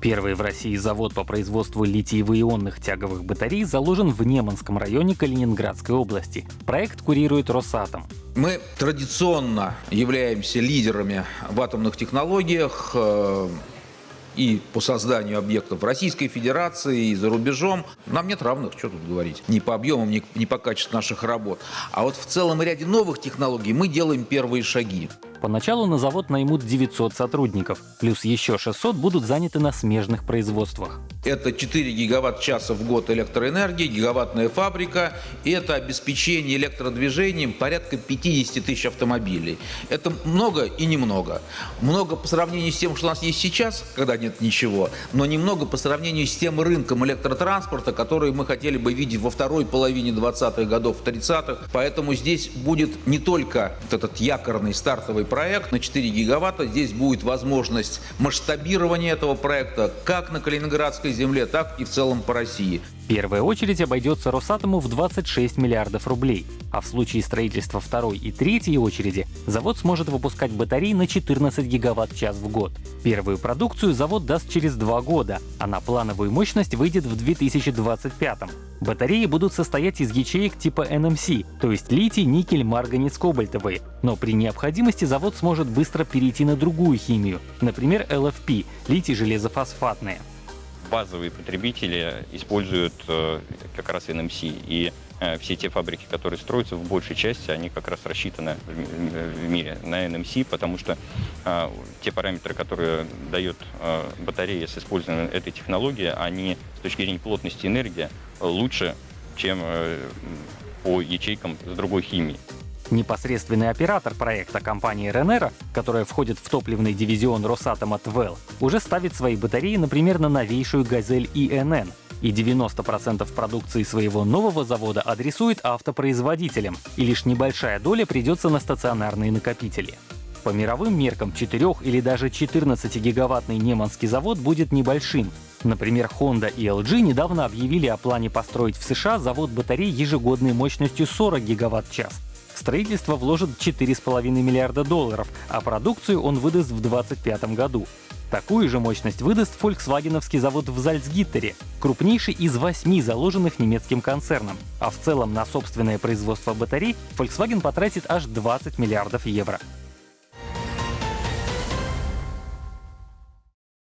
Первый в России завод по производству литиево-ионных тяговых батарей заложен в Неманском районе Калининградской области. Проект курирует Росатом. Мы традиционно являемся лидерами в атомных технологиях э, и по созданию объектов в Российской Федерации, и за рубежом. Нам нет равных, что тут говорить, ни по объемам, ни, по качеству наших работ. А вот в целом ряде новых технологий мы делаем первые шаги. Поначалу на завод наймут 900 сотрудников, плюс еще 600 будут заняты на смежных производствах. Это 4 гигаватт-часа в год электроэнергии, гигаваттная фабрика. Это обеспечение электродвижением порядка 50 тысяч автомобилей. Это много и немного. Много по сравнению с тем, что у нас есть сейчас, когда нет ничего, но немного по сравнению с тем рынком электротранспорта, который мы хотели бы видеть во второй половине 20-х годов, 30-х. Поэтому здесь будет не только вот этот якорный стартовый проект на 4 гигаватта, здесь будет возможность масштабирования этого проекта как на Калининградской земле, так и в целом по России. Первая очередь обойдется Росатому в 26 миллиардов рублей, а в случае строительства второй и третьей очереди завод сможет выпускать батареи на 14 гигаватт-час в год. Первую продукцию завод даст через два года, а на плановую мощность выйдет в 2025. Батареи будут состоять из ячеек типа NMC, то есть литий, никель, марганец, кобальтовые. Но при необходимости завод сможет быстро перейти на другую химию, например, LFP — литий железофосфатные базовые потребители используют э, как раз NMC. И э, все те фабрики, которые строятся, в большей части, они как раз рассчитаны в мире на NMC, потому что э, те параметры, которые дает батарея с использованием этой технологии, они с точки зрения плотности энергии лучше, чем по ячейкам с другой химии. Непосредственный оператор проекта компании Ренера, которая входит в топливный дивизион Росатома ТВЭЛ, уже ставит свои батареи, например, на новейшую «Газель ИНН», и 90% продукции своего нового завода адресует автопроизводителям, и лишь небольшая доля придется на стационарные накопители. По мировым меркам 4 или даже 14-гигаваттный Неманский завод будет небольшим. Например, Honda и LG недавно объявили о плане построить в США завод батарей ежегодной мощностью 40 гигаватт-час, строительство вложит 4,5 миллиарда долларов, а продукцию он выдаст в 2025 году. Такую же мощность выдаст фольксвагеновский завод в Зальцгиттере, крупнейший из восьми заложенных немецким концерном. А в целом на собственное производство батарей Volkswagen потратит аж 20 миллиардов евро.